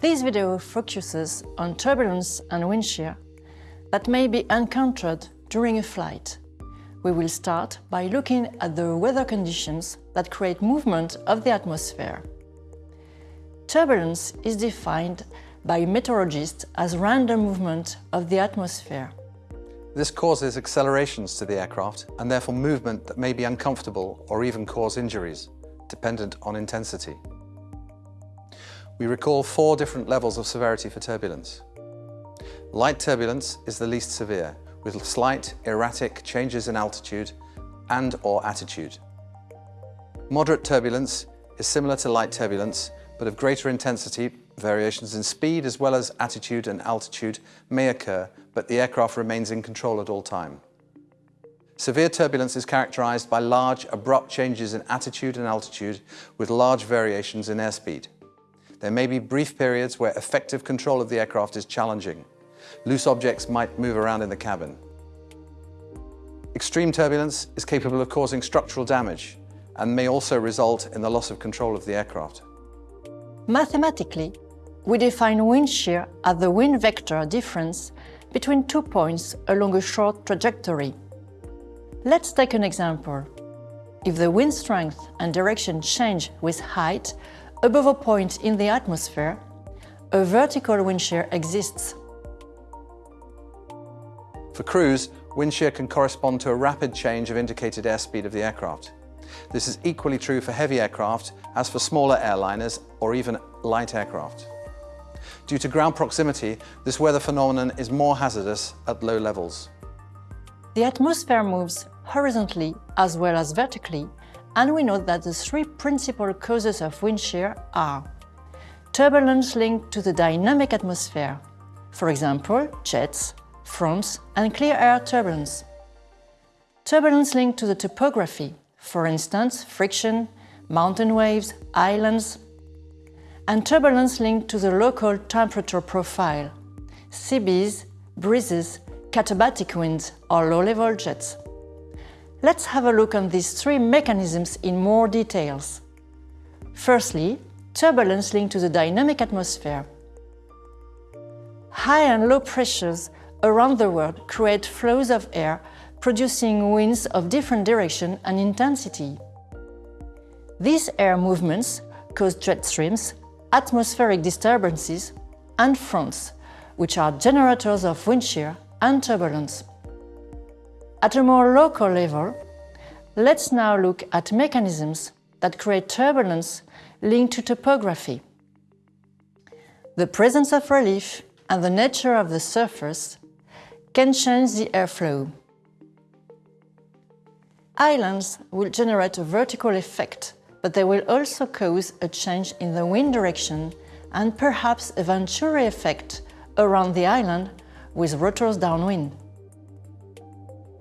This video focuses on turbulence and wind shear that may be encountered during a flight. We will start by looking at the weather conditions that create movement of the atmosphere. Turbulence is defined by meteorologists as random movement of the atmosphere. This causes accelerations to the aircraft and therefore movement that may be uncomfortable or even cause injuries, dependent on intensity. We recall four different levels of severity for turbulence. Light turbulence is the least severe, with slight, erratic changes in altitude and or attitude. Moderate turbulence is similar to light turbulence, but of greater intensity, variations in speed as well as attitude and altitude may occur, but the aircraft remains in control at all time. Severe turbulence is characterized by large, abrupt changes in attitude and altitude with large variations in airspeed. There may be brief periods where effective control of the aircraft is challenging. Loose objects might move around in the cabin. Extreme turbulence is capable of causing structural damage and may also result in the loss of control of the aircraft. Mathematically, we define wind shear as the wind vector difference between two points along a short trajectory. Let's take an example. If the wind strength and direction change with height above a point in the atmosphere, a vertical wind shear exists. For crews, wind shear can correspond to a rapid change of indicated airspeed of the aircraft. This is equally true for heavy aircraft as for smaller airliners or even light aircraft. Due to ground proximity, this weather phenomenon is more hazardous at low levels. The atmosphere moves horizontally as well as vertically, and we know that the three principal causes of wind shear are turbulence linked to the dynamic atmosphere, for example, jets, fronts and clear air turbulence. Turbulence linked to the topography, for instance, friction, mountain waves, islands, and turbulence linked to the local temperature profile, seas, breezes, katabatic winds or low-level jets. Let's have a look on these three mechanisms in more details. Firstly, turbulence linked to the dynamic atmosphere. High and low pressures around the world create flows of air producing winds of different direction and intensity. These air movements cause jet streams, atmospheric disturbances and fronts, which are generators of wind shear and turbulence. At a more local level, let's now look at mechanisms that create turbulence linked to topography. The presence of relief and the nature of the surface can change the airflow. Islands will generate a vertical effect, but they will also cause a change in the wind direction and perhaps a Venturi effect around the island with rotors downwind.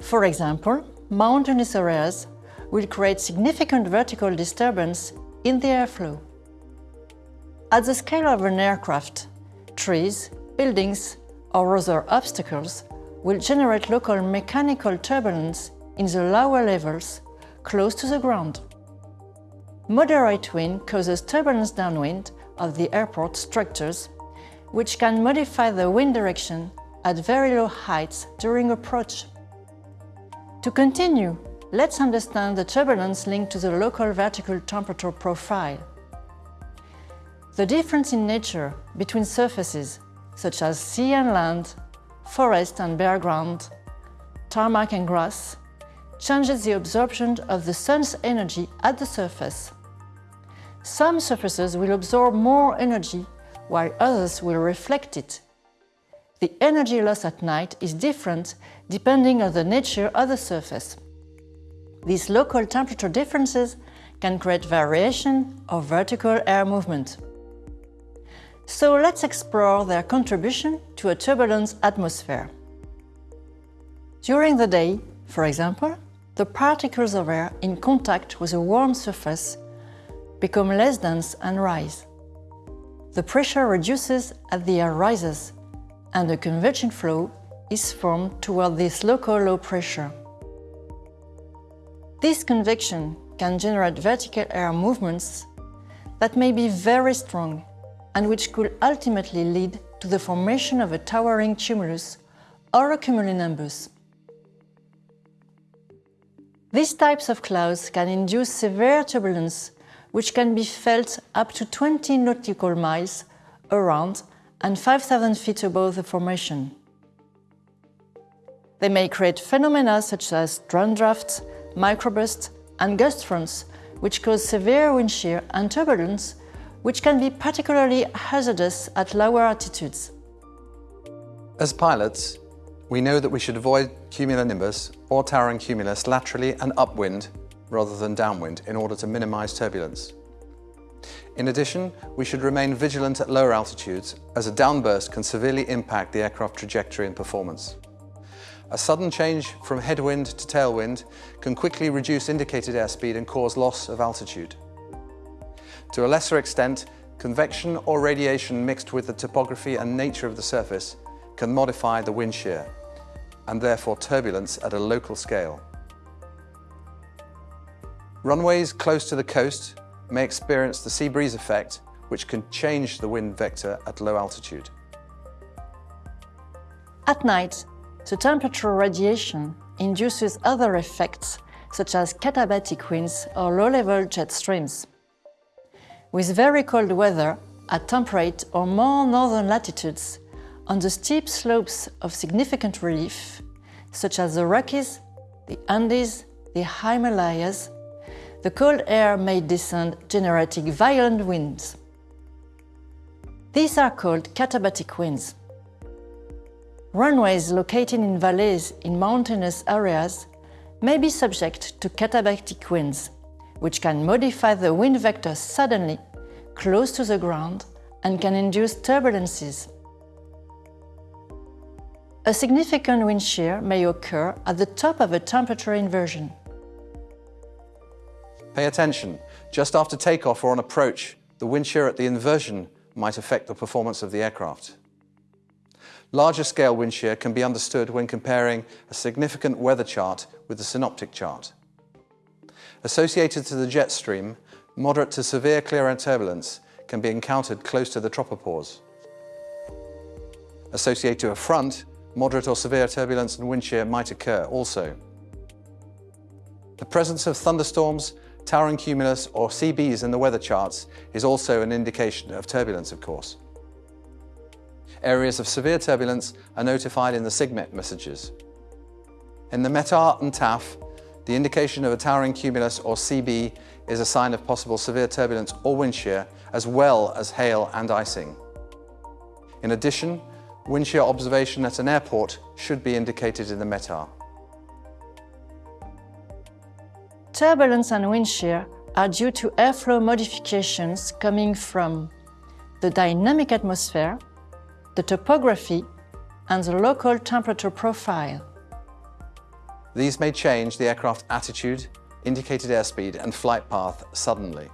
For example, mountainous areas will create significant vertical disturbance in the airflow. At the scale of an aircraft, trees, buildings or other obstacles will generate local mechanical turbulence in the lower levels, close to the ground. Moderate wind causes turbulence downwind of the airport structures, which can modify the wind direction at very low heights during approach. To continue, let's understand the turbulence linked to the local vertical temperature profile. The difference in nature between surfaces, such as sea and land, forest and bare ground, tarmac and grass, changes the absorption of the sun's energy at the surface. Some surfaces will absorb more energy, while others will reflect it. The energy loss at night is different depending on the nature of the surface. These local temperature differences can create variation of vertical air movement. So let's explore their contribution to a turbulent atmosphere. During the day, for example, the particles of air in contact with a warm surface become less dense and rise. The pressure reduces as the air rises, and a convection flow is formed toward this local low pressure. This convection can generate vertical air movements that may be very strong and which could ultimately lead to the formation of a towering cumulus or a cumulonimbus. These types of clouds can induce severe turbulence which can be felt up to 20 nautical miles around and 5,000 feet above the formation. They may create phenomena such as downdraft, microburst, and gust fronts, which cause severe wind shear and turbulence, which can be particularly hazardous at lower altitudes. As pilots, we know that we should avoid cumulonimbus or towering cumulus laterally and upwind rather than downwind in order to minimize turbulence. In addition, we should remain vigilant at lower altitudes as a downburst can severely impact the aircraft trajectory and performance. A sudden change from headwind to tailwind can quickly reduce indicated airspeed and cause loss of altitude. To a lesser extent, convection or radiation mixed with the topography and nature of the surface can modify the wind shear and therefore turbulence at a local scale. Runways close to the coast may experience the sea breeze effect, which can change the wind vector at low altitude. At night, the temperature radiation induces other effects such as katabatic winds or low-level jet streams. With very cold weather at temperate or more northern latitudes, on the steep slopes of significant relief, such as the Rockies, the Andes, the Himalayas, the cold air may descend generating violent winds. These are called katabatic winds. Runways located in valleys in mountainous areas may be subject to katabatic winds, which can modify the wind vector suddenly, close to the ground, and can induce turbulences. A significant wind shear may occur at the top of a temperature inversion. Pay attention. Just after takeoff or on approach, the wind shear at the inversion might affect the performance of the aircraft. Larger scale wind shear can be understood when comparing a significant weather chart with the synoptic chart. Associated to the jet stream, moderate to severe clear air turbulence can be encountered close to the tropopause. Associated to a front, moderate or severe turbulence and wind shear might occur also. The presence of thunderstorms, towering cumulus or CBs in the weather charts is also an indication of turbulence, of course. Areas of severe turbulence are notified in the SIGMET messages. In the METAR and TAF, the indication of a towering cumulus or CB is a sign of possible severe turbulence or wind shear, as well as hail and icing. In addition, wind shear observation at an airport should be indicated in the METAR. Turbulence and wind shear are due to airflow modifications coming from the dynamic atmosphere, the topography, and the local temperature profile. These may change the aircraft attitude, indicated airspeed and flight path suddenly.